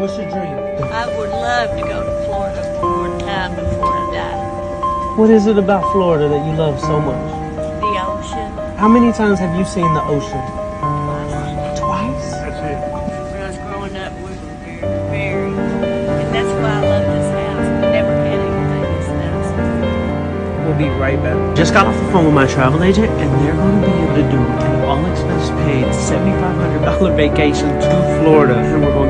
What's your dream? I would love to go to Florida one time before I die. What is it about Florida that you love so much? The ocean. How many times have you seen the ocean? Twice. that's it When I was growing up, we were very, very, and that's why I love this house. Never had anything this. We'll be right back. Just got off the phone with my travel agent, and they're going to be able to do an all expense paid $7,500 vacation to Florida, and we're going.